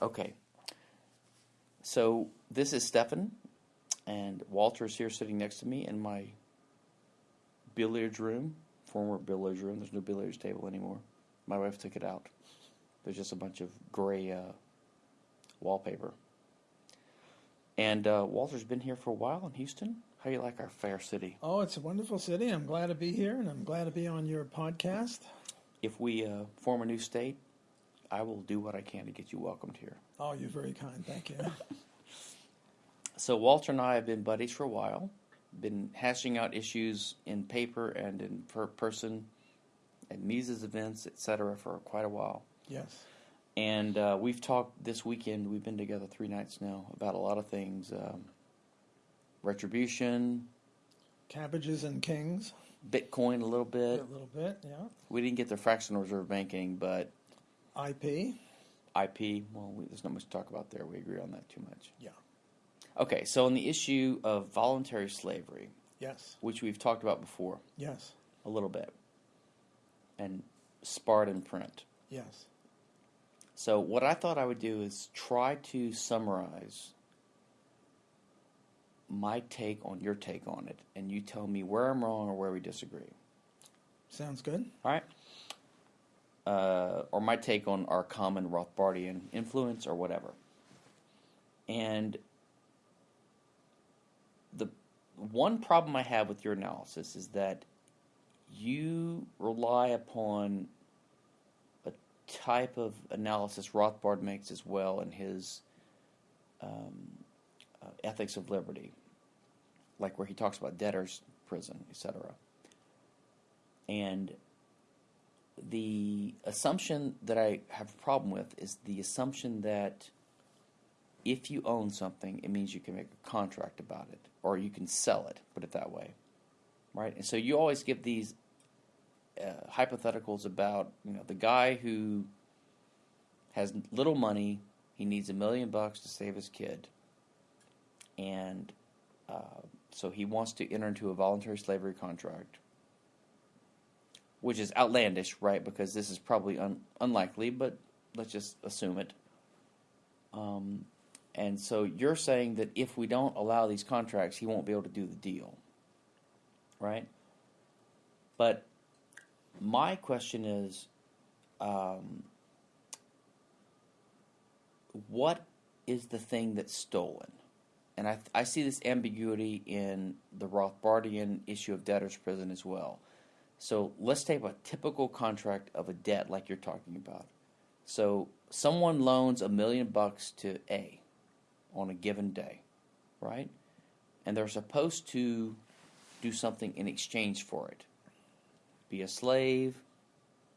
Okay. So this is Stephan, and Walter's here sitting next to me in my billiards room, former billiards room. There's no billiards table anymore. My wife took it out. There's just a bunch of gray uh, wallpaper. And uh, Walter's been here for a while in Houston. How do you like our fair city? Oh, it's a wonderful city. I'm glad to be here, and I'm glad to be on your podcast. If we uh, form a new state, I will do what I can to get you welcomed here. Oh, you're very kind. Thank you. So Walter and I have been buddies for a while, been hashing out issues in paper and in per- person at Mises events, etc., for quite a while. yes. And uh, we've talked this weekend. We've been together three nights now about a lot of things: um, retribution, Cabbages and kings. Bitcoin, a little bit, A little bit, yeah. We didn't get the fractional reserve banking, but IP. IP. Well, we, there's not much to talk about there. We agree on that too much. Yeah. Okay, so on the issue of voluntary slavery, Yes. which we've talked about before Yes. a little bit, and Spartan print. Yes. So what I thought I would do is try to summarize my take on your take on it, and you tell me where I'm wrong or where we disagree. Sounds good. All right? Uh, or my take on our common Rothbardian influence or whatever. And the one problem I have with your analysis is that you rely upon a type of analysis Rothbard makes as well in his um, uh, Ethics of Liberty, like where he talks about debtors' prison, etc. And the assumption that I have a problem with is the assumption that if you own something, it means you can make a contract about it, or you can sell it. Put it that way, right? And so you always give these uh, hypotheticals about you know the guy who has little money, he needs a million bucks to save his kid, and uh, so he wants to enter into a voluntary slavery contract which is outlandish, right? Because this is probably un- unlikely, but let's just assume it. Um, and so you're saying that if we don't allow these contracts, he won't be able to do the deal, right? But my question is, um, what is the thing that's stolen? And I, I see this ambiguity in the Rothbardian issue of debtor's prison as well. So let's take a typical contract of a debt like you're talking about. So someone loans a million bucks to A on a given day, right? And they're supposed to do something in exchange for it. Be a slave,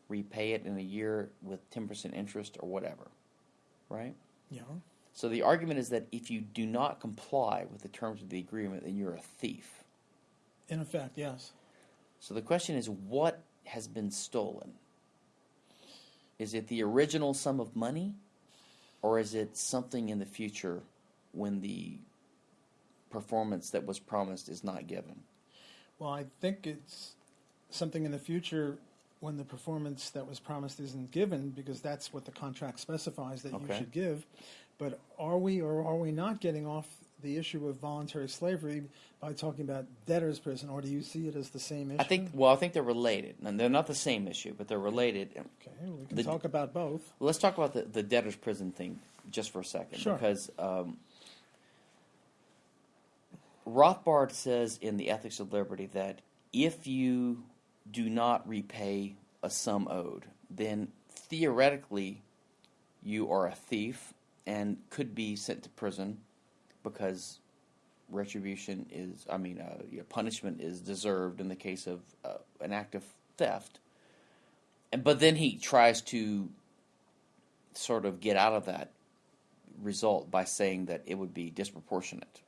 repay it in a year with 10% interest or whatever, right? Yeah. So the argument is that if you do not comply with the terms of the agreement, then you're a thief. In effect, yes. So the question is, what has been stolen? Is it the original sum of money, or is it something in the future when the performance that was promised is not given? Well, I think it's something in the future when the performance that was promised isn't given, because that's what the contract specifies that you should give. But are we or are we not getting off the issue of voluntary slavery by talking about debtor's prison, or do you see it as the same issue? I think. Well, I think they're related, and they're not the same issue, but they're related. Okay, we can the- talk about both. Let's talk about the, the debtor's prison thing just for a second, Sure. because um, Rothbard says in the Ethics of Liberty that if you do not repay a sum owed, then theoretically you are a thief and could be sent to prison because retribution is, I mean, uh, punishment is deserved in the case of uh, an act of theft. And but then he tries to sort of get out of that result by saying that it would be disproportionate.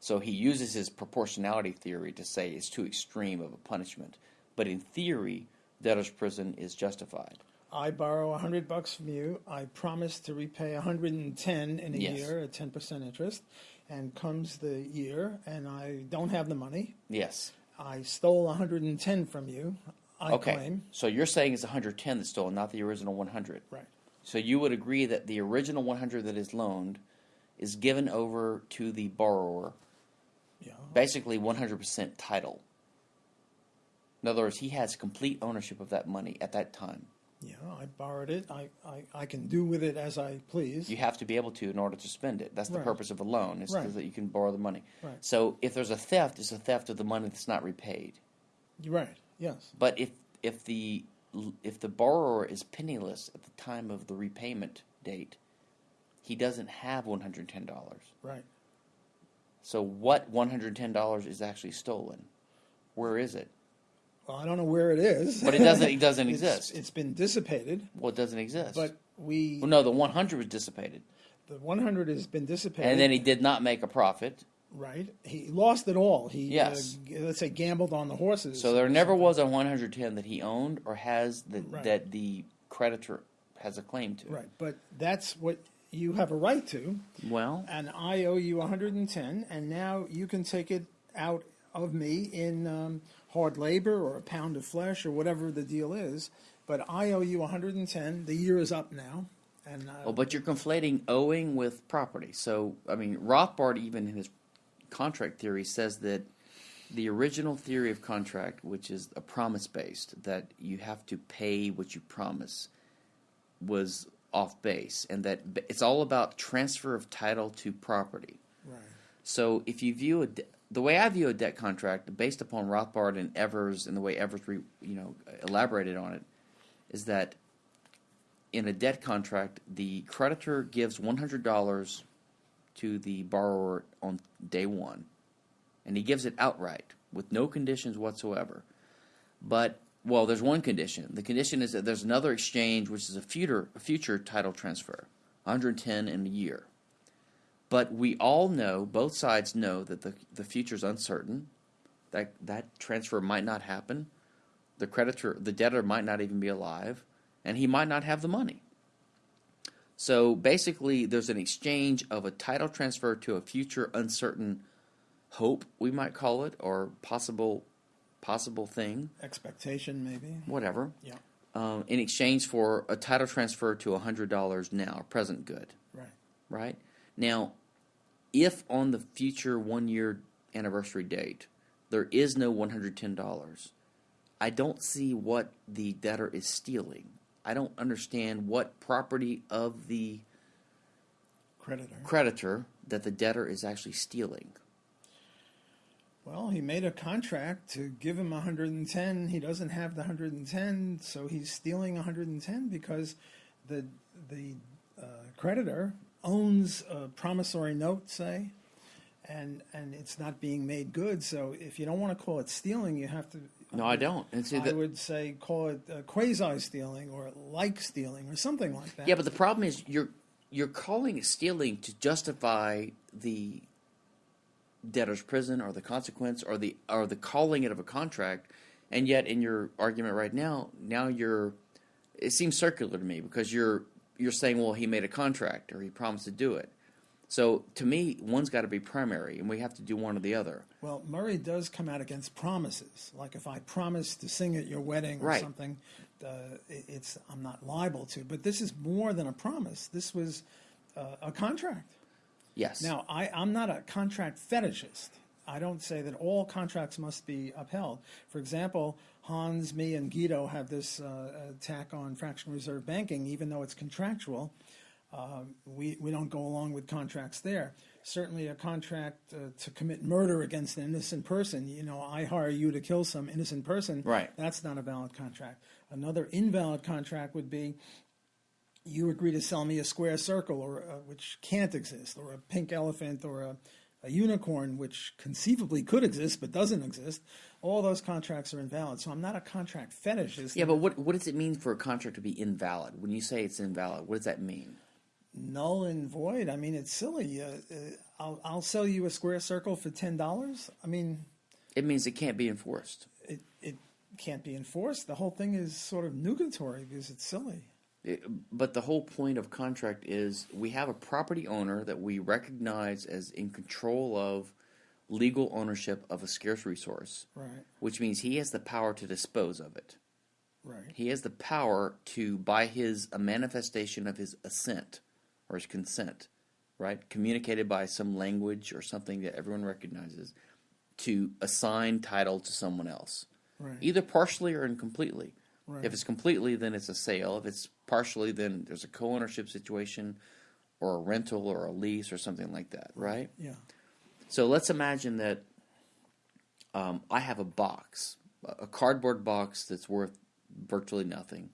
So he uses his proportionality theory to say it's too extreme of a punishment. But in theory, debtor's prison is justified. I borrow a hundred bucks from you. I promise to repay a hundred and ten in a Yes. year at ten percent interest. And comes the year, and I don't have the money. Yes. I stole a hundred and ten from you. I okay. claim. So you're saying it's 110 that's stolen, not the original 100. Right. So you would agree that the original 100 that is loaned is given over to the borrower, Yeah. basically 100% title. In other words, he has complete ownership of that money at that time. Yeah, I borrowed it. I, I, I can do with it as I please. You have to be able to in order to spend it. That's the Right. purpose of a loan, is Right. that you can borrow the money. Right. So if there's a theft, it's a theft of the money that's not repaid. You're right. Yes. But if if the if the borrower is penniless at the time of the repayment date, he doesn't have one hundred ten dollars. Right. So what one hundred ten dollars is actually stolen? Where is it? Well, I don't know where it is. But it doesn't. It doesn't It's- exist. It's been dissipated, well, it doesn't exist. but we well, no, the one hundred was dissipated, the 100 has been dissipated. and then he did not make a profit. right. He lost it all. He Yes. uh, g- let's say gambled on the horses. So there never was a one hundred ten that he owned or has that Right. that the creditor has a claim to. Right, but that's what you have a right to, Well, and I owe you 110, and now you can take it out of me in um, hard labor or a pound of flesh or whatever the deal is. But I owe you 110. The year is up now, and uh, Well, but you're conflating owing with property. So, I mean, Rothbard, even in his contract theory, says that the original theory of contract, which is a promise based, that you have to pay what you promise, was off base, and that it's all about transfer of title to property. right, So, if you view a the way I view a debt contract, based upon Rothbard and Evers, and the way Evers, re, you know, elaborated on it, is that in a debt contract, the creditor gives one hundred dollars to the borrower on day one, and he gives it outright with no conditions whatsoever. But well, there's one condition. The condition is that there's another exchange, which is a future a future title transfer, 110 in a year. But we all know, both sides know that the the future is uncertain. That that transfer might not happen. The creditor, the debtor, might not even be alive, and he might not have the money. So basically, there's an exchange of a title transfer to a future uncertain hope, we might call it, or possible possible thing, expectation maybe. whatever, Yeah, um, in exchange for a title transfer to hundred dollars now, present good right. right? Now, if on the future one year anniversary date there is no $110, I don't see what the debtor is stealing. I don't understand what property of the Creditor. creditor that the debtor is actually stealing. Well, he made a contract to give him 110. He doesn't have the 110, so he's stealing 110 because the the uh, creditor owns a promissory note, say, and and it's not being made good. So if you don't want to call it stealing, you have to. No, I don't. And see I that, would say call it uh, quasi stealing or like stealing or something like that. yeah, but the problem is you're you're calling it stealing to justify the debtor's prison or the consequence or the or the calling it of a contract and yet in your argument right now now you're it seems circular to me because you're you're saying well he made a contract or he promised to do it so to me one's got to be primary and we have to do one or the other Well, Murray does come out against promises. Like if I promise to sing at your wedding or Right. something, uh, it's I'm not liable to. But this is more than a promise. This was uh, a contract. yes Now, I, I'm not a contract fetishist. I don't say that all contracts must be upheld. For example, Hans, me, and Guido have this uh, attack on fractional reserve banking, even though it's contractual. Uh, we, we don't go along with contracts there. Certainly, a contract uh, to commit murder against an innocent person, you know, I hire you to kill some innocent person. Right. That's not a valid contract. Another invalid contract would be you agree to sell me a square circle, or uh, which can't exist, or a pink elephant, or a, a unicorn, which conceivably could exist but doesn't exist. All those contracts are invalid. So I'm not a contract fetishist. yeah but what what does it mean for a contract to be invalid when you say it's invalid what does that mean null and void. I mean, it's silly. Uh, uh, I'll I'll sell you a square circle for ten dollars. I mean, it means it can't be enforced it it can't be enforced. The whole thing is sort of nugatory because it's silly. It- but the whole point of contract is we have a property owner that we recognize as in control of legal ownership of a scarce resource, Right. which means he has the power to dispose of it. Right. He has the power to, by his a manifestation of his assent or his consent, right, communicated by some language or something that everyone recognizes, to assign title to someone else, Right. either partially or incompletely. Right. If it's completely, then it's a sale. If it's partially, then there's a co-ownership situation, or a rental, or a lease, or something like that, right? Yeah. So let's imagine that um, I have a box, a cardboard box that's worth virtually nothing,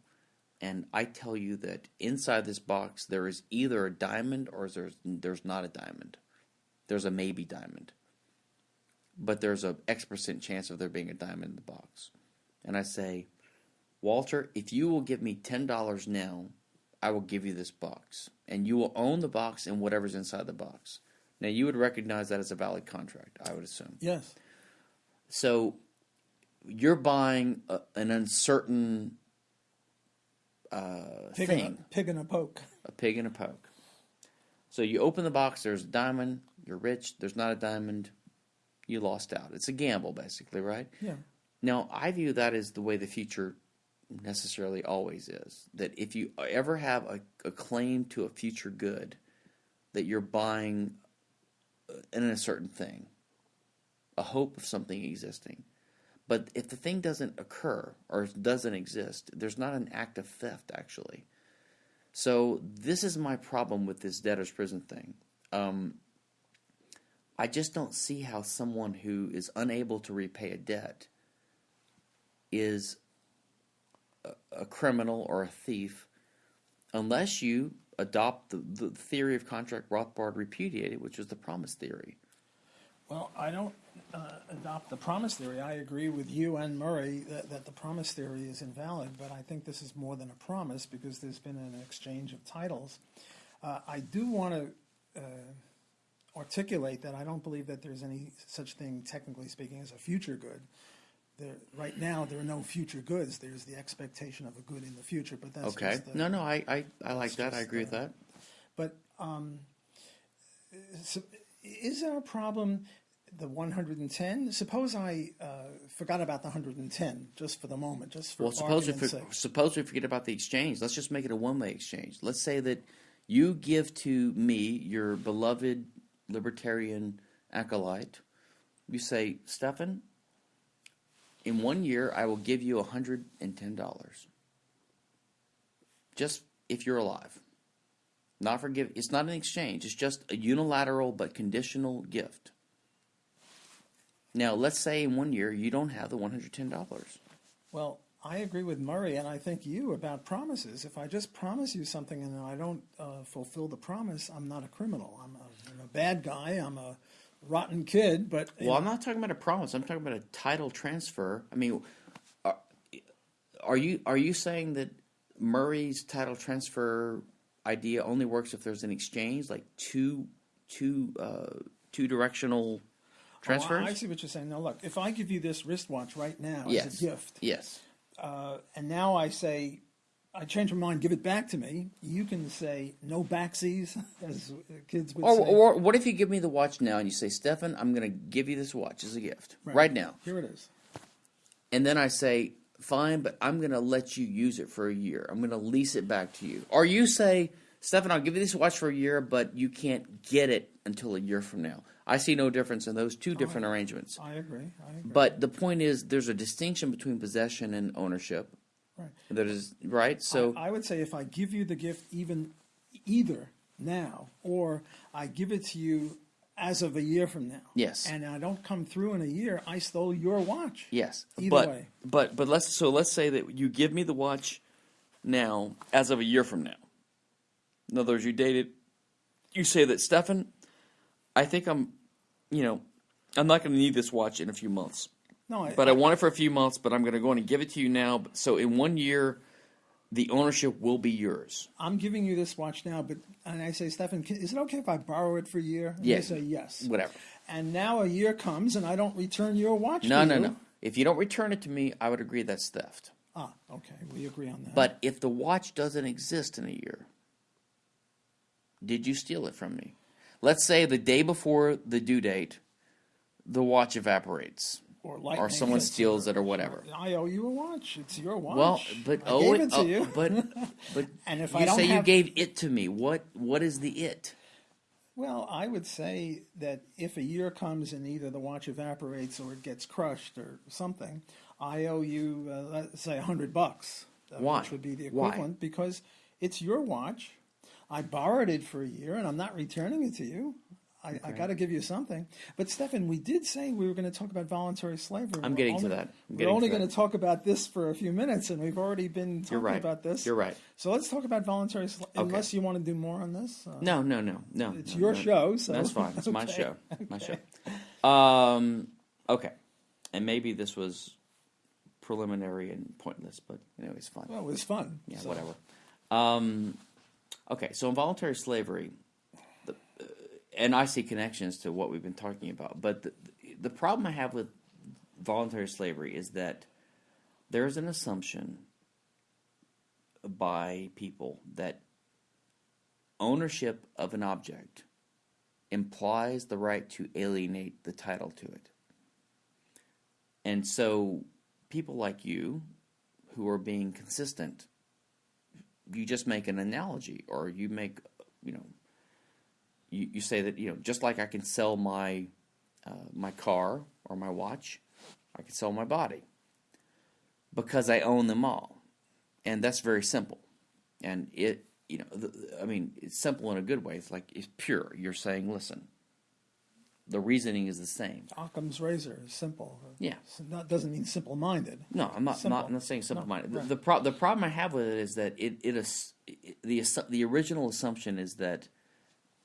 and I tell you that inside this box there is either a diamond or there's there's not a diamond. There's a maybe diamond, but there's a X percent chance of there being a diamond in the box. And I say, Walter, if you will give me ten dollars now, I will give you this box, and you will own the box and whatever's inside the box. Now you would recognize that as a valid contract, I would assume. Yes. So you're buying a, an uncertain uh, Pig, thing, a, pig in a poke. a pig in a poke. So you open the box, there's a diamond, you're rich, there's not a diamond, you lost out. It's a gamble, basically, right? Yeah. Now, I view that as the way the future necessarily always is. That if you ever have a, a claim to a future good, that you're buying uh, in a certain thing, a hope of something existing. But if the thing doesn't occur or doesn't exist, there's not an act of theft, actually. So, this is my problem with this debtor's prison thing. Um, I just don't see how someone who is unable to repay a debt is a, criminal or a thief unless you adopt the, the theory of contract Rothbard repudiated, which was the promise theory. Well, I don't uh, adopt the promise theory. I agree with you and Murray that, that the promise theory is invalid, but I think this is more than a promise because there's been an exchange of titles. Uh, I do want to uh, articulate that I don't believe that there's any such thing, technically speaking, as a future good. There, right now, there are no future goods. There's the expectation of a good in the future, but that's Okay. just the, No, no, I, I, I like that. I agree with uh, that. But um, so is our problem the 110? Suppose I uh, forgot about the 110 just for the moment, just for Well, suppose we, for, sake. suppose we forget about the exchange. Let's just make it a one-way exchange. Let's say that you give to me, your beloved libertarian acolyte, you say, Stephan, in one year I will give you hundred and ten dollars. Just if you're alive. Not for give. It's not an exchange. It's just a unilateral but conditional gift. Now, let's say in one year you don't have the one hundred ten dollars. Well, I agree with Murray, and I think you about promises. If I just promise you something and I don't uh, fulfill the promise, I'm not a criminal. I'm a, I'm a bad guy. I'm a rotten kid. But Well, I'm not talking about a promise. I'm talking about a title transfer. I mean, are, are you are you saying that Murray's title transfer idea only works if there's an exchange, like two two uh, two directional transfers? Oh, I see what you're saying. Now, look, if I give you this wristwatch right now yes. as a gift, Yes. uh, and now I say, I change my mind, give it back to me. You can say no backsies, as kids would Or, say. or what if you give me the watch now and you say, Stephan, I'm going to give you this watch as a gift right, now. Here it is. And then I say, fine, but I'm going to let you use it for a year. I'm going to lease it back to you. Or you say, Stephan, I'll give you this watch for a year, but you can't get it until a year from now. I see no difference in those two different arrangements. I agree. I agree. But the point is, there's a distinction between possession and ownership. Right. That is right. So I, I would say if I give you the gift even either now or I give it to you as of a year from now. Yes. And I don't come through in a year, I stole your watch. yes, Either but way. but but let's so let's say that you give me the watch now as of a year from now. In other words, you dated. You say that Stephan, I think I'm, you know, I'm not going to need this watch in a few months. No, I, But I want it for a few months, but I'm going to go in and give it to you now. So in one year, the ownership will be yours. I'm giving you this watch now, but and I say, Stephan, is it okay if I borrow it for a year? And. You say yes. Whatever. And now a year comes and I don't return your watch. No, no, you. no. If you don't return it to me, I would agree that's theft. Ah, okay, we agree on that. But if the watch doesn't exist in a year, did you steal it from me? Let's say the day before the due date, the watch evaporates. Or lightning. someone steals it or whatever. I owe you a watch. It's your watch. Well, but I oh, gave it, it to oh, you. but but And if you I don't say you gave it to me. What what is the it? Well, I would say that if a year comes and either the watch evaporates or it gets crushed or something, I owe you, uh, let's say, a hundred bucks. uh, Why? Which would be the Why? equivalent because it's your watch. I borrowed it for a year and I'm not returning it to you. I, I got to give you something. But Stephan, we did say we were going to talk about voluntary slavery. I'm getting to that. I'm we're only going to talk about this for a few minutes, and we've already been talking You're right. about this. You're right. So let's talk about voluntary slavery. Okay. Unless you want to do more on this. Uh, No, no, no, no. It's no, your no. show, so- that's fine. It's my Okay. show. My show. Um, okay, and maybe this was preliminary and pointless, but anyway, it's fun. Well, it was fun. yeah, so- whatever. Um, okay, so involuntary slavery, and I see connections to what we've been talking about, but the, the problem I have with voluntary slavery is that there's an assumption by people that ownership of an object implies the right to alienate the title to it. And so people like you who are being consistent you just make an analogy or you make you know you, you say that you know just like I can sell my uh, my car or my watch I can sell my body because I own them all and that's very simple and it you know the, I mean it's simple in a good way it's like it's pure you're saying listen the reasoning is the same Occam's razor is simple. Yeah. That doesn't mean simple-minded. No, I'm not. Simple. Not, I'm not saying simple minded. No, The right. the, pro- the problem I have with it is that it it is the the original assumption is that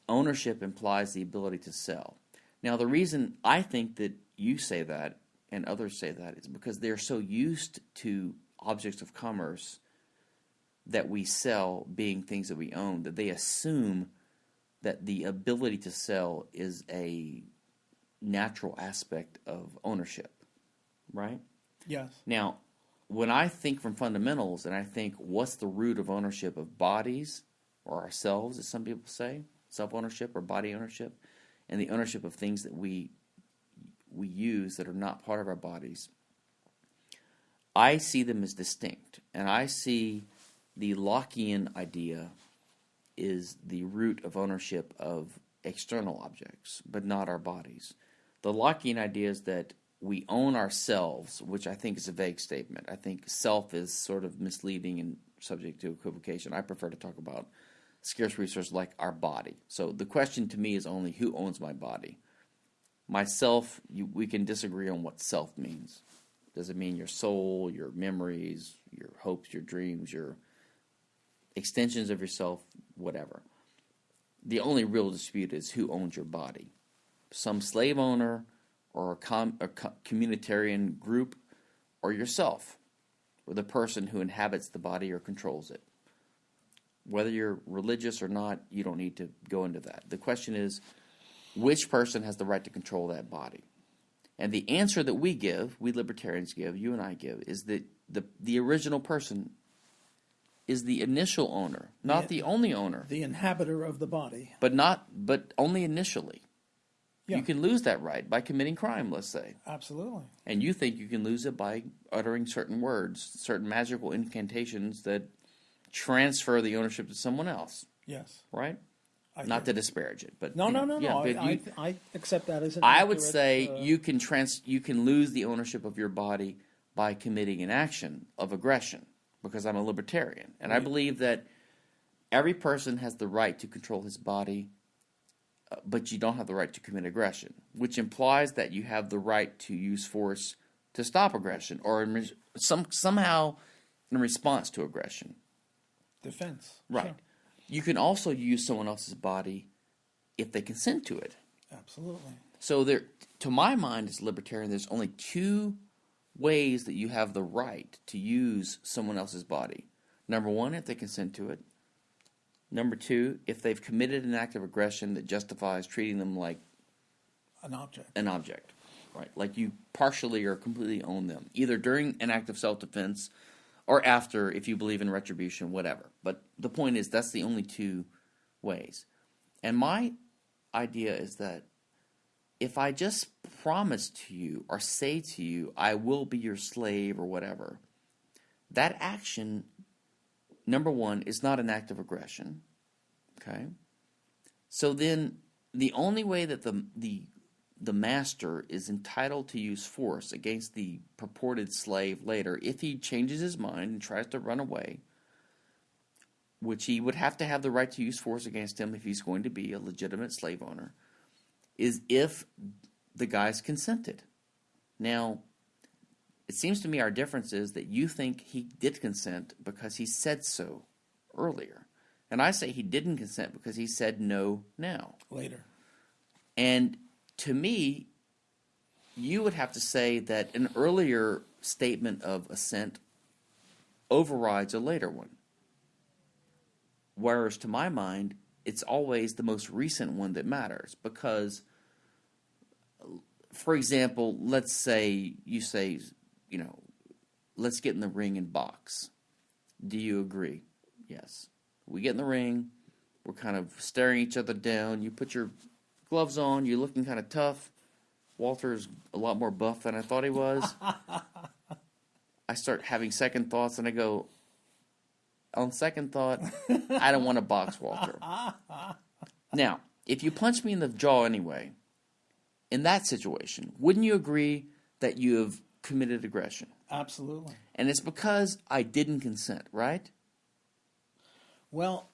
ownership implies the ability to sell. Now, the reason I think that you say that and others say that is because they're so used to objects of commerce that we sell being things that we own that they assume that the ability to sell is a natural aspect of ownership, right? Yes. Now, when I think from fundamentals and I think what's the root of ownership of bodies or ourselves, as some people say, self ownership or body ownership, and the ownership of things that we we use that are not part of our bodies, I see them as distinct. And I see the Lockean idea is the root of ownership of external objects, but not our bodies. The Lockean idea is that we own ourselves, which I think is a vague statement. I think self is sort of misleading and subject to equivocation. I prefer to talk about scarce resource like our body. So the question to me is only who owns my body? Myself, you, we can disagree on what self means. Does it mean your soul, your memories, your hopes, your dreams, your extensions of yourself, whatever? The only real dispute is who owns your body. Some slave owner or a, com- a co- communitarian group or yourself, or the person who inhabits the body or controls it. Whether you're religious or not, you don't need to go into that. The question is which person has the right to control that body? And the answer that we give, we libertarians give, you and I give, is that the, the original person is the initial owner, not Yeah. the only owner, The inhabitor of the body. but not but only initially. Yeah. You can lose that right by committing crime, let's say. Absolutely. And you think you can lose it by uttering certain words, certain magical incantations that transfer the ownership to someone else, Yes. right? I Not to disparage it, but No, you no, know, no, yeah, no. I, you- I, I accept that as an I would say uh, you can trans you can lose the ownership of your body by committing an action of aggression because I'm a libertarian and I believe that every person has the right to control his body uh, but you don't have the right to commit aggression which implies that you have the right to use force to stop aggression or some somehow in response to aggression defense. right Sure. you can also use someone else's body if they consent to it Absolutely. so there, to my mind, as a libertarian, there's only two ways that you have the right to use someone else's body. Number one, if they consent to it. Number two, if they've committed an act of aggression that justifies treating them like An object. an object, right? Like you partially or completely own them, either during an act of self-defense or after, if you believe in retribution, whatever. But the point is, that's the only two ways. And my idea is that if I just promise to you or say to you, I will be your slave or whatever, that action, number one, is not an act of aggression. Okay? So then the only way that the, the, the master is entitled to use force against the purported slave later, if he changes his mind and tries to run away, which he would have to have the right to use force against him if he's going to be a legitimate slave owner, is if the guy's consented. Now, it seems to me our difference is that you think he did consent because he said so earlier. And I say he didn't consent because he said no now. Later. And to me, you would have to say that an earlier statement of assent overrides a later one. Whereas to my mind, it's always the most recent one that matters because, for example, let's say you say, you know, let's get in the ring and box. Do you agree? Yes. We get in the ring, we're kind of staring each other down. You put your gloves on, you're looking kind of tough. Walter's a lot more buff than I thought he was. I start having second thoughts and I go, on second thought, I don't want to box Walter. Now, if you punch me in the jaw anyway, in that situation, wouldn't you agree that you have committed aggression? Absolutely. And it's because I didn't consent, right? Well,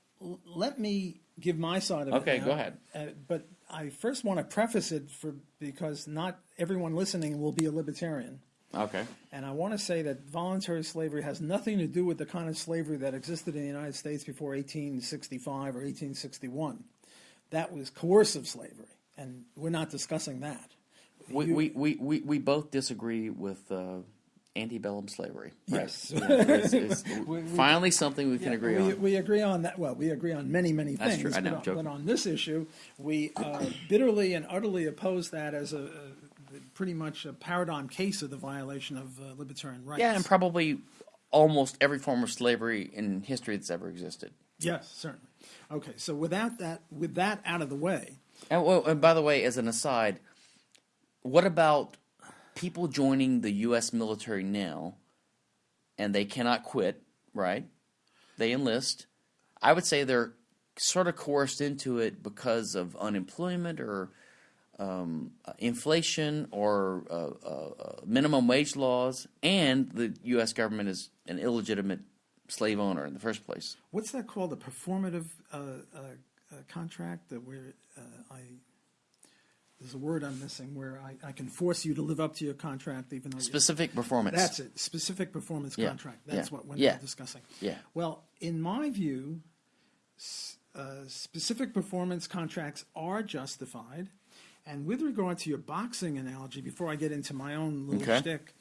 let me give my side of it. Okay, go ahead. Uh, but I first want to preface it for because not everyone listening will be a libertarian. Okay. And I want to say that voluntary slavery has nothing to do with the kind of slavery that existed in the United States before 1865 or 1861. That was coercive slavery, and we're not discussing that. We, You- we, we, we, we both disagree with uh, antebellum slavery. right? Yes. Yeah, it's- it's We- finally something we can agree we, on. We agree on that. Well, we agree on many, many That's things. true. I know, but, on, but on this issue, we uh, bitterly and utterly oppose that as a, a pretty much a paradigm case of the violation of uh, libertarian rights. yeah, and probably almost every form of slavery in history that's ever existed. yes, certainly. Okay, so without that, with that out of the way, And, well, and by the way, as an aside, what about people joining the U.S. military now, and they cannot quit, right? They enlist. I would say they're sort of coerced into it because of unemployment or um, uh, inflation or uh, uh, uh, minimum wage laws, and the U.S. government is an illegitimate slave owner in the first place. what's that called? A performative uh, uh, contract that where I there's a word I'm missing where I, I can force you to live up to your contract even though Specific performance. That's it. Specific performance Yeah, contract. That's yeah, what we're yeah. discussing. Yeah. Well, in my view, s- uh, specific performance contracts are justified. And with regard to your boxing analogy, before I get into my own little Okay. shtick,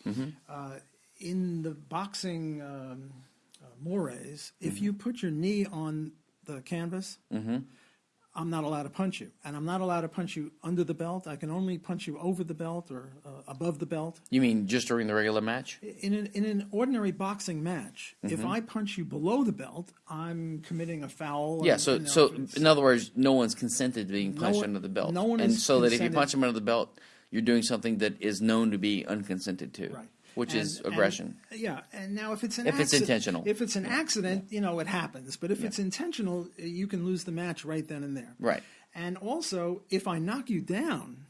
uh, in the boxing um, uh, mores, if you put your knee on the canvas, I'm not allowed to punch you. And I'm not allowed to punch you under the belt. I can only punch you over the belt or uh, above the belt. You mean just during the regular match? In an, in an ordinary boxing match, Mm-hmm. if I punch you below the belt, I'm committing a foul. Yeah, and, so so in other words, no one's consented to being No punched one- under the belt. no one and so that if you punch him under the belt, you're doing something that is known to be unconsented to, Right. Which is And- and- aggression. yeah, and now if it's an If it's intentional. if it's an accident, you know it happens. But if it's intentional, you can lose the match right then and there. Right. And also, if I knock you down,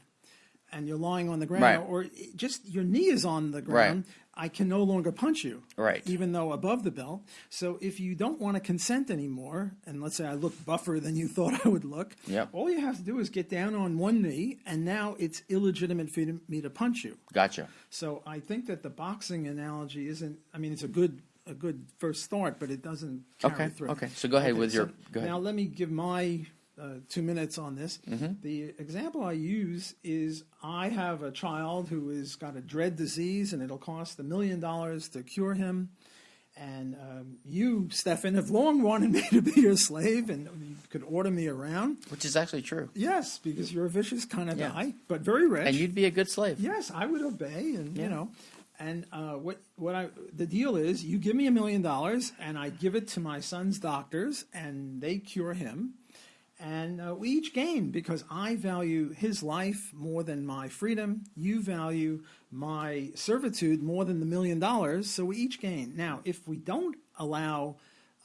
and you're lying on the ground, Right. or just your knee is on the ground, I can no longer punch you. Right. Even though above the belt. So if you don't want to consent anymore, and let's say I look buffer than you thought I would look, Yep. all you have to do is get down on one knee, and now it's illegitimate for me to punch you. Gotcha. So I think that the boxing analogy isn't. I mean, it's a good a good first start, but it doesn't carry Okay, through. okay. So go ahead with your- go ahead. Now let me give my uh, two minutes on this. Mm-hmm. The example I use is I have a child who has got a dread disease, and it'll cost a million dollars to cure him. And um, you, Stephan, have long wanted me to be your slave, and you could order me around. Which is actually true. Yes, because you're a vicious kind of Yeah. guy, but very rich. And you'd be a good slave. Yes, I would obey, and Yeah. you know, and uh, what what I the deal is, you give me a million dollars, and I give it to my son's doctors, and they cure him, And uh, we each gain because I value his life more than my freedom. You value my servitude more than the million dollars. So we each gain. Now, if we don't allow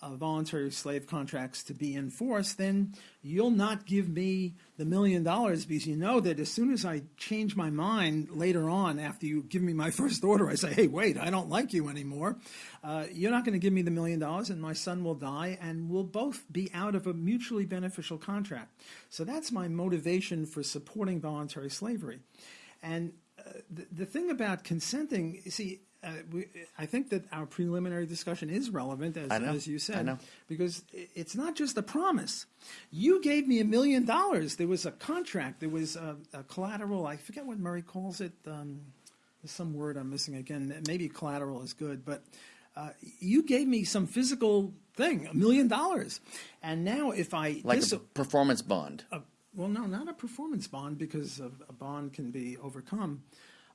uh, voluntary slave contracts to be enforced, then you'll not give me the million dollars because you know that as soon as I change my mind later on after you give me my first order, I say, hey, wait, I don't like you anymore. Uh, you're not going to give me the million dollars and my son will die and we'll both be out of a mutually beneficial contract. So that's my motivation for supporting voluntary slavery. And uh, the, the thing about consenting, see, uh, we, I think that our preliminary discussion is relevant, as, know. as you said, I know. because it's not just a promise. You gave me a million dollars. There was a contract. There was a, a collateral. I forget what Murray calls it. Um, there's some word I'm missing again. Maybe collateral is good, but uh, you gave me some physical thing, a million dollars, and now if I Like dis- a performance bond. a, well, no, not a performance bond because a, a bond can be overcome.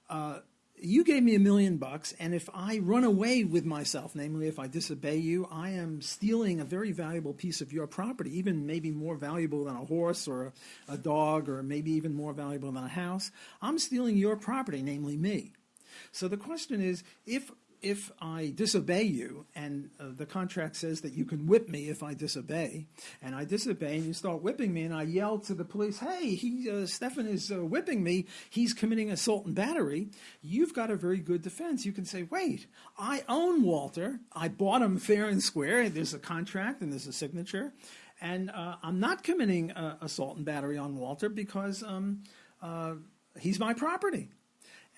Uh, you gave me a million bucks, and if I run away with myself, namely if I disobey you, I am stealing a very valuable piece of your property, even maybe more valuable than a horse or a, dog, or maybe even more valuable than a house. I'm stealing your property, namely me. So the question is, if if I disobey you, and uh, the contract says that you can whip me if I disobey, and I disobey, and you start whipping me, and I yell to the police, "Hey, he uh, Stephan is uh, whipping me. He's committing assault and battery." You've got a very good defense. You can say, "Wait, I own Walter. I bought him fair and square. There's a contract and there's a signature." And uh, I'm not committing uh, assault and battery on Walter because um, uh, he's my property.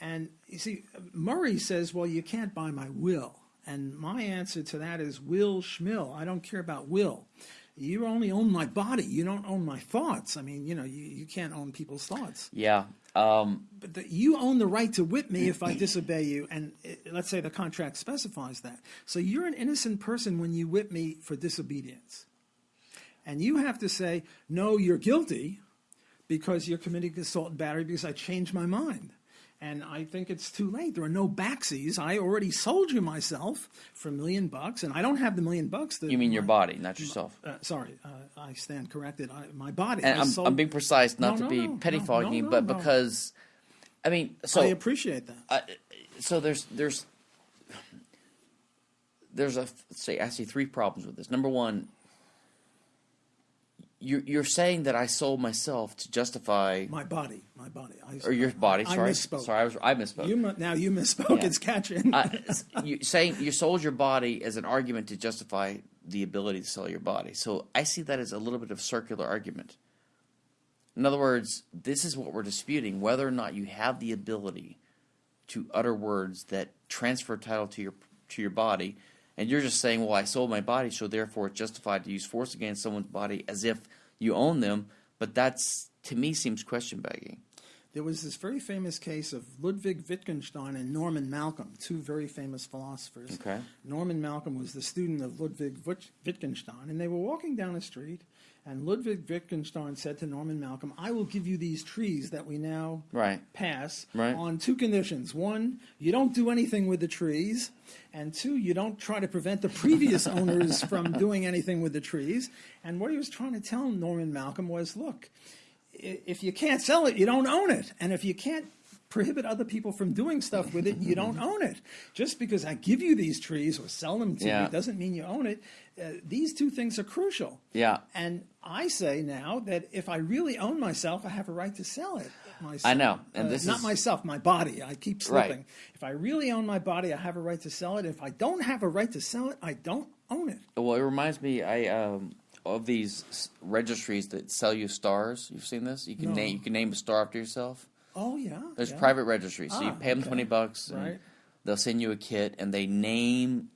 And you see, Murray says, well, you can't buy my will. And my answer to that is will schmill. I don't care about will. You only own my body. You don't own my thoughts. I mean, you know, you, you can't own people's thoughts. Yeah. Um, But the, you own the right to whip me if I disobey you. And uh, let's say the contract specifies that. So you're an innocent person when you whip me for disobedience. And you have to say, no, you're guilty because you're committing assault and battery because I changed my mind. And I think it's too late. There are no backsies. I already sold you myself for a million bucks, and I don't have the million bucks. That you mean your body, not yourself. Uh, sorry, uh, I stand corrected. I, my body. And I'm, sold- I'm being precise, not No, to no, be pettifogging no, but because, I mean, so I appreciate that. uh, so there's there's there's a say I see three problems with this. Number one, you're you're saying that I sold myself to justify My body, my body. I, or your body. I Sorry, misspoke. sorry, I was I misspoke. You now you misspoke. Yeah. It's catching. uh, you saying you sold your body as an argument to justify the ability to sell your body. So I see that as a little bit of circular argument. In other words, this is what we're disputing: whether or not you have the ability to utter words that transfer title to your to your body, and you're just saying, "Well, I sold my body, so therefore it's justified to use force against someone's body as if you own them." But that's to me seems question begging. There was this very famous case of Ludwig Wittgenstein and Norman Malcolm, two very famous philosophers. Okay. Norman Malcolm was the student of Ludwig Wittgenstein, and they were walking down a street, and Ludwig Wittgenstein said to Norman Malcolm, I will give you these trees that we now Right. pass Right. on two conditions. One, you don't do anything with the trees, and two, you don't try to prevent the previous owners from doing anything with the trees. And what he was trying to tell Norman Malcolm was, look, if you can't sell it, you don't own it. And if you can't prohibit other people from doing stuff with it, you don't own it. Just because I give you these trees or sell them to Yeah. you doesn't mean you own it. Uh, these two things are crucial. Yeah. And I say now that if I really own myself, I have a right to sell it. Myself. I know, and Uh, this not is- myself, my body. I keep Right. slipping. If I really own my body, I have a right to sell it. If I don't have a right to sell it, I don't own it. Well, it reminds me, I um, of these registries that sell you stars. You've seen this? You can No. name you can name a star after yourself. Oh yeah. There's yeah. private registries, so you Ah, pay them okay. twenty bucks, and Right. they'll send you a kit, and they name.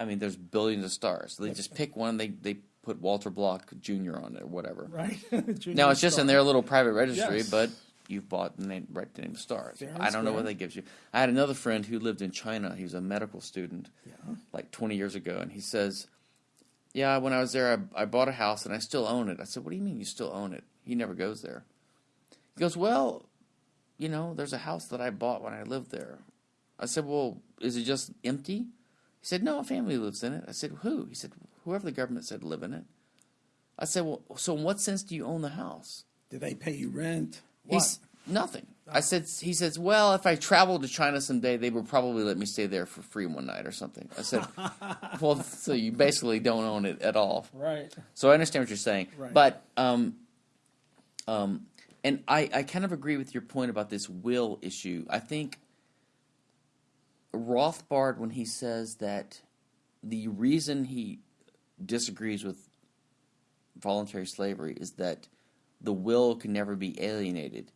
I mean, there's billions of stars. So they just pick one. They they put Walter Block Jr. on it or whatever. Right. Now it's just in their little private registry, Yes. but you've bought the name, right to name of stars. Fair I don't know what that gives you. I had another friend who lived in China. He was a medical student, Yeah. like 20 years ago, and he says, "Yeah, when I was there, I, I bought a house and I still own it." I said, "What do you mean you still own it?" He never goes there. He goes, "Well, you know, there's a house that I bought when I lived there." I said, "Well, is it just empty?" He said, "No, a family lives in it." I said, "Who?" He said, "Whoever the government said live in it." I said, well, so in what sense do you own the house? Do they pay you rent? What? He's nothing. I said, he says, well, if I traveled to China someday, they would probably let me stay there for free one night or something. I said, well, so you basically don't own it at all. right. So I understand what you're saying, Right. but um, um, and I I kind of agree with your point about this will issue. I think Rothbard when he says that the reason he disagrees with voluntary slavery is that the will can never be alienated.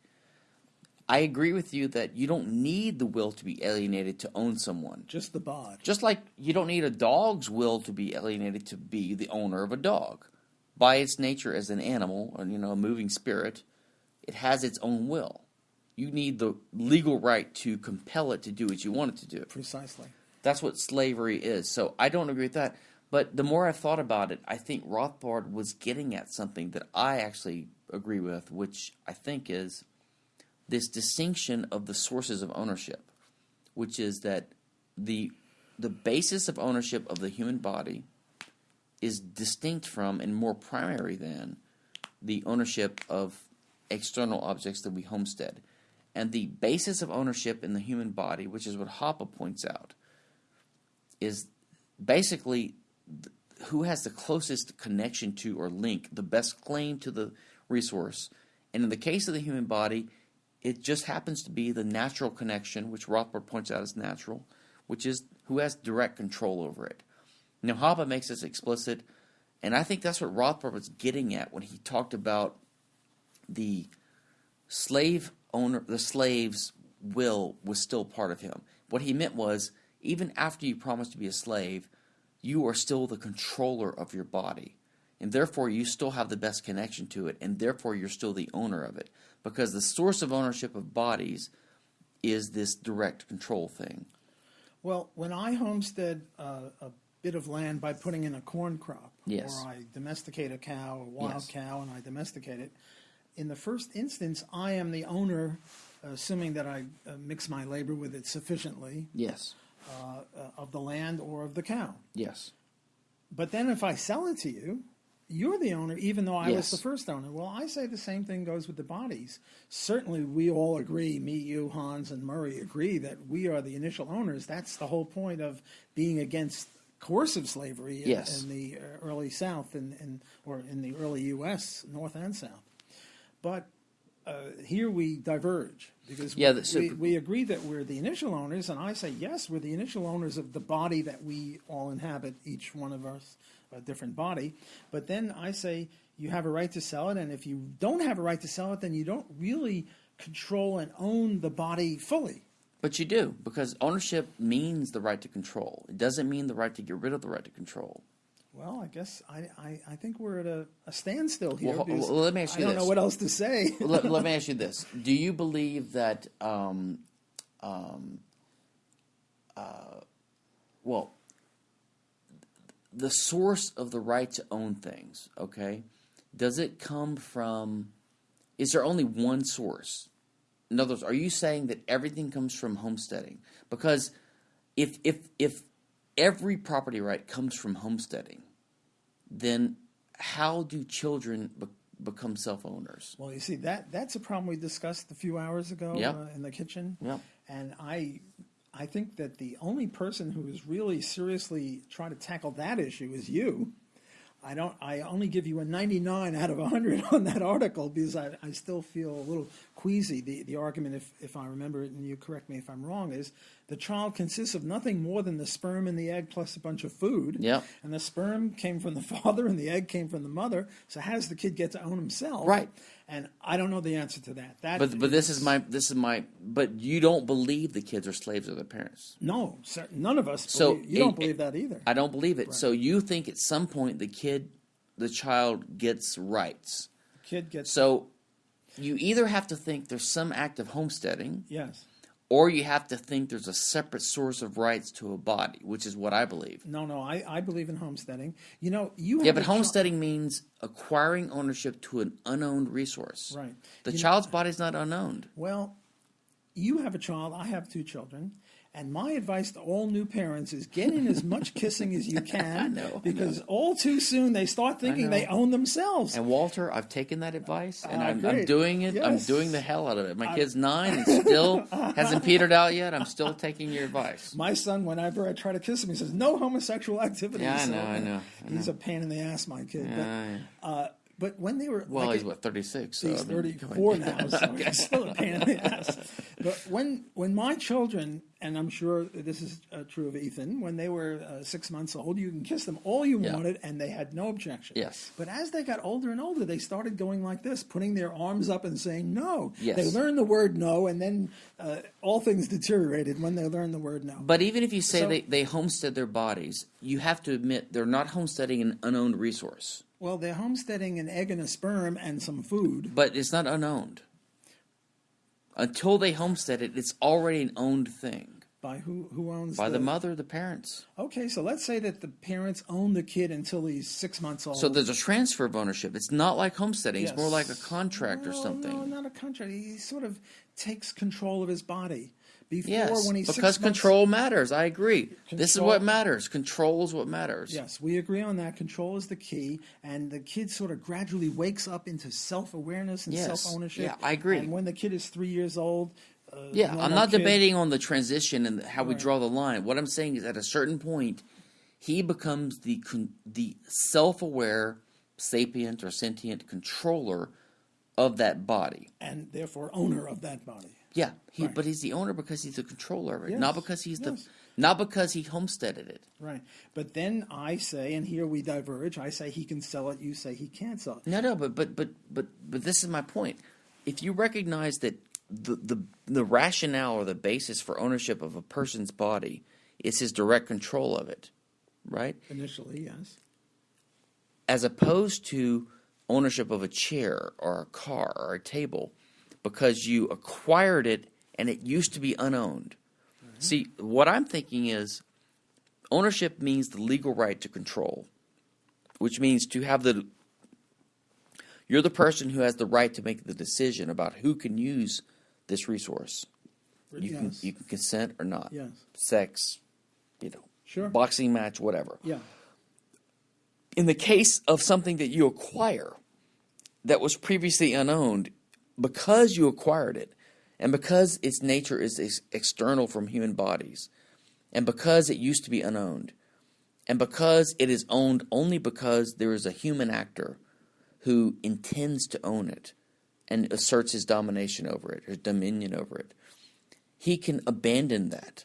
I agree with you that you don't need the will to be alienated to own someone. Just the bod. Just like you don't need a dog's will to be alienated to be the owner of a dog. By its nature as an animal, or, you know, a moving spirit, it has its own will. You need the legal right to compel it to do what you want it to do. Precisely. That's what slavery is. So I don't agree with that. But the more I've thought about it, I think Rothbard was getting at something that I actually agree with, which I think is this distinction of the sources of ownership, which is that the the basis of ownership of the human body is distinct from and more primary than the ownership of external objects that we homestead. And the basis of ownership in the human body, which is what Hoppe points out, is basically who has the closest connection to or link, the best claim to the resource. And in the case of the human body, it just happens to be the natural connection, which Rothbard points out as natural, which is who has direct control over it. Now, Hoppe makes this explicit, and I think that's what Rothbard was getting at when he talked about the slave owner, the slave's will was still part of him. What he meant was, even after you promise to be a slave, you are still the controller of your body. And therefore, you still have the best connection to it, and therefore, you're still the owner of it. Because the source of ownership of bodies is this direct control thing. Well, when I homestead uh, a bit of land by putting in a corn crop, Yes. or I domesticate a cow, a wild Yes. cow, and I domesticate it, in the first instance, I am the owner, assuming that I uh, mix my labor with it sufficiently, Yes. uh, uh, of the land or of the cow. Yes. But then if I sell it to you, you're the owner, even though I was the first owner. Well, I say the same thing goes with the bodies. Certainly, we all agree, me, you, Hans, and Murray agree that we are the initial owners. That's the whole point of being against coercive slavery in, Yes. in the uh, early South and, and or in the early U.S., North and South. But uh, here we diverge because Yeah, we, we, we agree that we're the initial owners, and I say yes, we're the initial owners of the body that we all inhabit, each one of us a different body. But then I say you have a right to sell it, and if you don't have a right to sell it, then you don't really control and own the body fully. But you do, because ownership means the right to control. It doesn't mean the right to get rid of the right to control. Well, I guess I, I, I think we're at a, a standstill here. Well, let me ask you I don't this. know what else to say. let, let me ask you this: Do you believe that, um, um, uh, well, the source of the right to own things, okay, does it come from? Is there only one source? In other words, are you saying that everything comes from homesteading? Because if if if every property right comes from homesteading, then how do children be- become self owners? Well, you see that that's a problem we discussed a few hours ago Yep. uh, in the kitchen. Yep. And I I think that the only person who is really seriously trying to tackle that issue is you. I don't. I only give you a 99 out of 100 on that article because I, I still feel a little queasy. The the argument, if if I remember it, and you correct me if I'm wrong, is the child consists of nothing more than the sperm and the egg plus a bunch of food. Yep. And the sperm came from the father and the egg came from the mother. So how does the kid get to own himself? Right. And I don't know the answer to that. That But but this is my this is my but you don't believe the kids are slaves of their parents. no. cer- None of us. So believe, you don't it- believe that either. I don't believe it. So you think at some point the kid, the child gets rights. kid gets So you either have to think there's some act of homesteading, yes. Or you have to think there's a separate source of rights to a body, which is what I believe. No, no. I, I believe in homesteading. You know, you have Yeah, but homesteading means acquiring ownership to an unowned resource. Right. The You know- child's body's not unowned. Well, you have a child. I have two children, And my advice to all new parents is get in as much kissing as you can, know, because all too soon they start thinking they own themselves. And Walter, I've taken that advice and Ah, I'm, I'm doing it. I'm doing the hell out of it. My kid's nine and still hasn't petered out yet. I'm still taking your advice. My son, whenever I try to kiss him, he says, "No homosexual activity." Yeah, I So, know, I know, I He's a pain in the ass, my kid. Yeah, but, uh, but when they were Well, like he's what 36. So he's I mean, 34 now, so he's still a pain in the ass. But when when my children, and I'm sure this is uh, true of Ethan, when they were uh, six months old, you can kiss them all you Yeah. wanted, and they had no objection. Yes. But as they got older and older, they started going like this, putting their arms up and saying no. Yes. They learned the word no, and then uh, all things deteriorated when they learned the word no. But even if you say So- they, they homestead their bodies, you have to admit they're not homesteading an unowned resource. Well, they're homesteading an egg and a sperm and some food. But it's not unowned. Until they homestead it, it's already an owned thing By who? Who owns by the mother, the parents. Okay, so let's say that the parents own the kid until he's six months old. So there's a transfer of ownership. It's not like homesteading. It's more like a Yes. contract or something. No, not a contract. He sort of takes control of his body. Before, Yes, when he's because months- control matters. I agree. This is what matters. Control is what matters. Yes, we agree on that. Control is the key, and the kid sort of gradually wakes up into self-awareness and Yes. self-ownership. Yeah, I agree. And when the kid is three years old, uh, Yeah, I'm not kid- debating on the transition and how we draw the line. What I'm saying is, at a certain point, he becomes the con- the self-aware, sapient or sentient controller of that body. and therefore owner of that body. Yeah, he, Right. but he's the owner because he's the controller of it, not because he's the, not because he homesteaded it. Right. But then I say, and here we diverge. I say he can sell it. You say he can't sell it. No, no, but but but but but this is my point. If you recognize that the the the rationale or the basis for ownership of a person's body is his direct control of it, right? Initially, yes. As opposed to ownership of a chair or a car or a table because you acquired it and it used to be unowned. Mm-hmm. See, what I'm thinking is ownership means the legal right to control, which means to have the you're the person who has the right to make the decision about who can use this resource. You yes. can you can consent or not. Yes. Sex, you know, Sure. boxing match, whatever. Yeah. In the case of something that you acquire that was previously unowned, because you acquired it, and because its nature is ex- external from human bodies, and because it used to be unowned, and because it is owned only because there is a human actor who intends to own it and asserts his domination over it, his dominion over it, he can abandon that.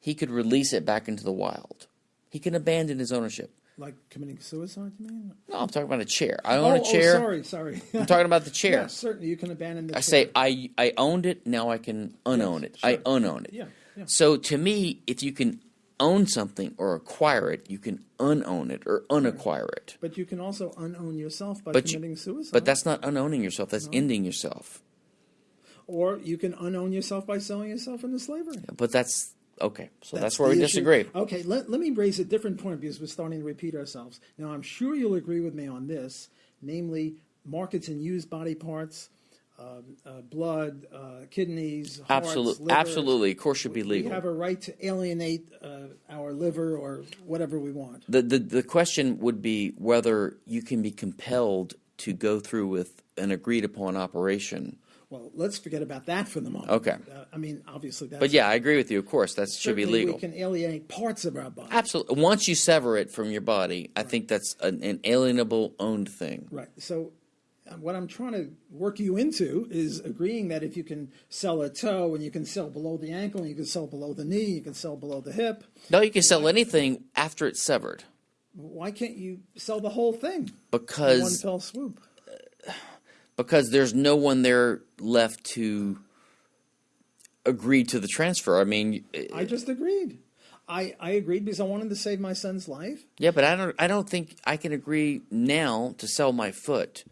He could release it back into the wild. He can abandon his ownership. Like committing suicide, you mean? No, I'm talking about a chair. I own oh, a chair. Oh, sorry, sorry. I'm talking about the chair. Yes, certainly you can abandon the I chair. say I I owned it. Now I can unown Yes, it. I unown it. Yeah, yeah. So to me, if you can own something or acquire it, you can unown it or unacquire it. But you can also unown yourself by But you- committing suicide. But that's not unowning yourself. That's ending yourself. or you can unown yourself by selling yourself into slavery. But that's okay. So that's, where we issue. disagree. Okay, let, let me raise a different point because we're starting to repeat ourselves. Now, I'm sure you'll agree with me on this, namely markets and used body parts, um, uh, blood, uh, kidneys, hearts, Absolutely, livers. absolutely. Of course, should be legal. We have a right to alienate uh, our liver or whatever we want. The, the the question would be whether you can be compelled to go through with an agreed upon operation. Well, let's forget about that for the moment. Okay. Uh, I mean, obviously, that's But yeah, I agree with you. Of course, that should be legal. We can alienate parts of our body. Absolutely. Once you sever it from your body, I think that's an, an alienable, owned thing. Right. So, uh, what I'm trying to work you into is agreeing that if you can sell a toe and you can sell below the ankle and you can sell below the knee, you can sell below the hip, No, you can sell anything after it's severed why can't you sell the whole thing in one fell swoop? Because there's no one there left to agree to the transfer. I mean, I just agreed. I, I agreed because I wanted to save my son's life. yeah, but I don't I don't think I can agree now to sell my foot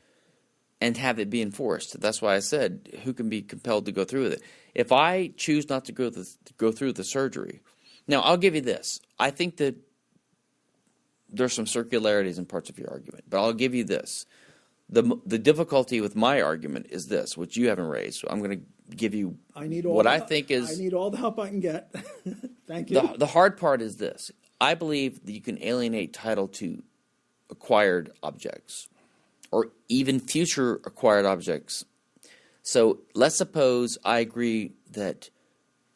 and have it be enforced. That's why I said who can be compelled to go through with it. If I choose not to go the, go through the surgery, now I'll give you this. I think that there's some circularities in parts of your argument, but I'll give you this. The The difficulty with my argument is this, which you haven't raised. So I'm going to give you I need all what I help- think is I need all the help I can get. Thank you. the, the hard part is this. I believe that you can alienate title to acquired objects or even future acquired objects. So let's suppose I agree that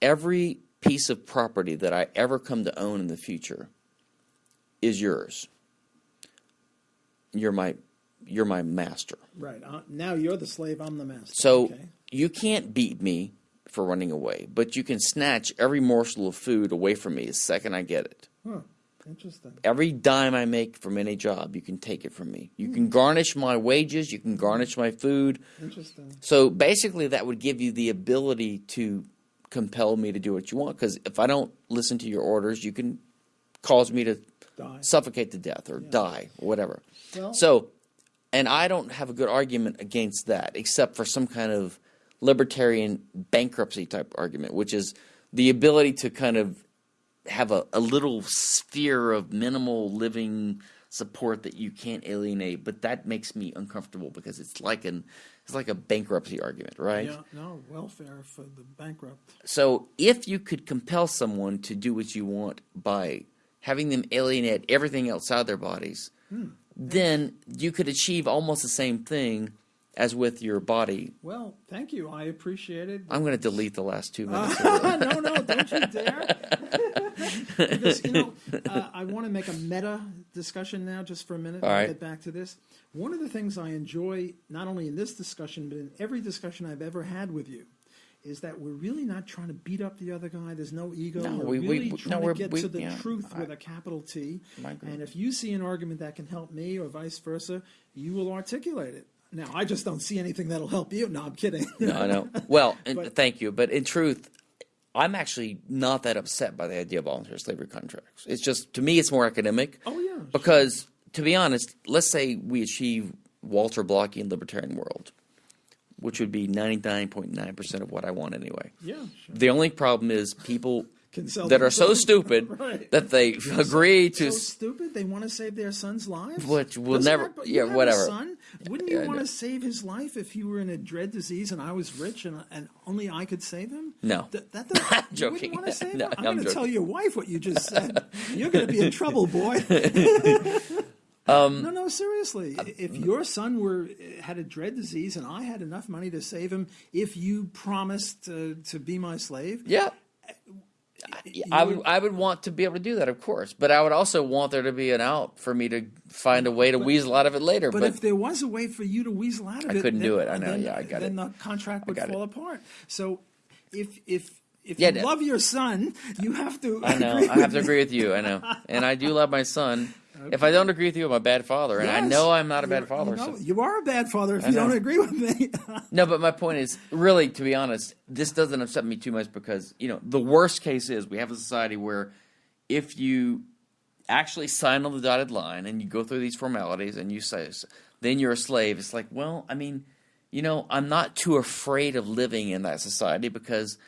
every piece of property that I ever come to own in the future is yours. You're my you're my master. right. Uh, now you're the slave. I'm the master. So Okay. you can't beat me for running away, but you can snatch every morsel of food away from me the second I get it. Huh. Interesting. Every dime I make from any job, you can take it from me. You Hmm. can garnish my wages, you can garnish my food. Interesting. So basically, that would give you the ability to compel me to do what you want. Because if I don't listen to your orders, you can cause me to Die. suffocate to death or die or whatever. Well- so, and I don't have a good argument against that, except for some kind of libertarian bankruptcy type argument, which is the ability to kind of have a, a little sphere of minimal living support that you can't alienate, but that makes me uncomfortable because it's like an it's like a bankruptcy argument, right? Yeah. No welfare for the bankrupt. So if you could compel someone to do what you want by having them alienate everything outside their bodies, hmm. Then you could achieve almost the same thing as with your body. Well, thank you. I appreciate it. I'm going to delete the last two minutes. no, no, don't you dare. because, you know, uh, I want to make a meta discussion now just for a minute. All right. get back to this. One of the things I enjoy, not only in this discussion, but in every discussion I've ever had with you, is that we're really not trying to beat up the other guy. There's no ego. No, we're we- we- really no, trying we're- to get we- to the yeah, truth I- with a capital T. And if you see an argument that can help me or vice versa, you will articulate it. Now, I just don't see anything that'll help you. No, I'm kidding. No, I know. Well, and But- thank you. But in truth, I'm actually not that upset by the idea of voluntary slavery contracts. It's just, to me, it's more academic. Oh, yeah. Because, to be honest, let's say we achieve Walter Blockian libertarian world, which would be 99.9% of what I want anyway. yeah, sure. The only problem is people that are so stupid Right. that they agree to. so stupid they want to save their son's lives Which will Doesn't never- that- yeah, whatever. son wouldn't Yeah, you I want to save his life if you were in a dread disease and I was rich and, and only I could save him No. Th- that, that, joking. wouldn't want to save No, him I'm, I'm going to tell your wife what you just said you're going to be in trouble boy Um, no no seriously uh, if your son were had a dread disease and I had enough money to save him if you promised uh, to be my slave Yeah. you I would I would want to be able to do that, of course, but I would also want there to be an out for me to find a way to weasel out of it later. But, But, if there was a way for you to weasel out of I it, couldn't then, do it. I know. Then, Yeah, I got then it. the contract would fall it. apart. So, if if if Yeah, you love your son, you have to. I know I have to agree with you. I know, and I do love my son. If I don't agree with you, I'm a bad father, and I know I'm not a bad You're- father. You, know, so- you are a bad father if I you know. don't agree with me. No, but my point is, really, to be honest, this doesn't upset me too much because you know the worst case is we have a society where if you actually sign on the dotted line and you go through these formalities and you say then you're a slave. It's like, well, I mean, you know, I'm not too afraid of living in that society because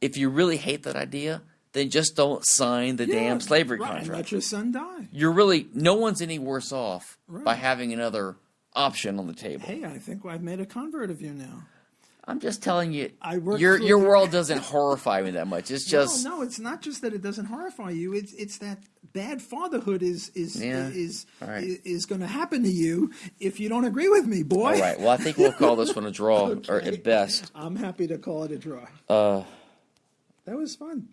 if you really hate that idea, then just don't sign the damn slavery right, contract let your son die. you're really no one's any worse off by having another option on the table. Hey, I think I've made a convert of you now. I'm just telling you, your your world doesn't horrify me that much. It's just no, no, it's not just that it doesn't horrify you. It's it's that bad fatherhood is is Yeah. is right. is, is going to happen to you if you don't agree with me, boy. all right. Well, I think we'll call this one a draw, or at best. I'm happy to call it a draw. Uh, That was fun.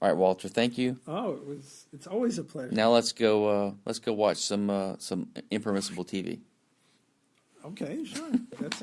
All right, Walter. Thank you. Oh, it was. It's always a pleasure. Now let's go. Uh, let's go watch some uh, some impermissible TV. Okay, sure. That's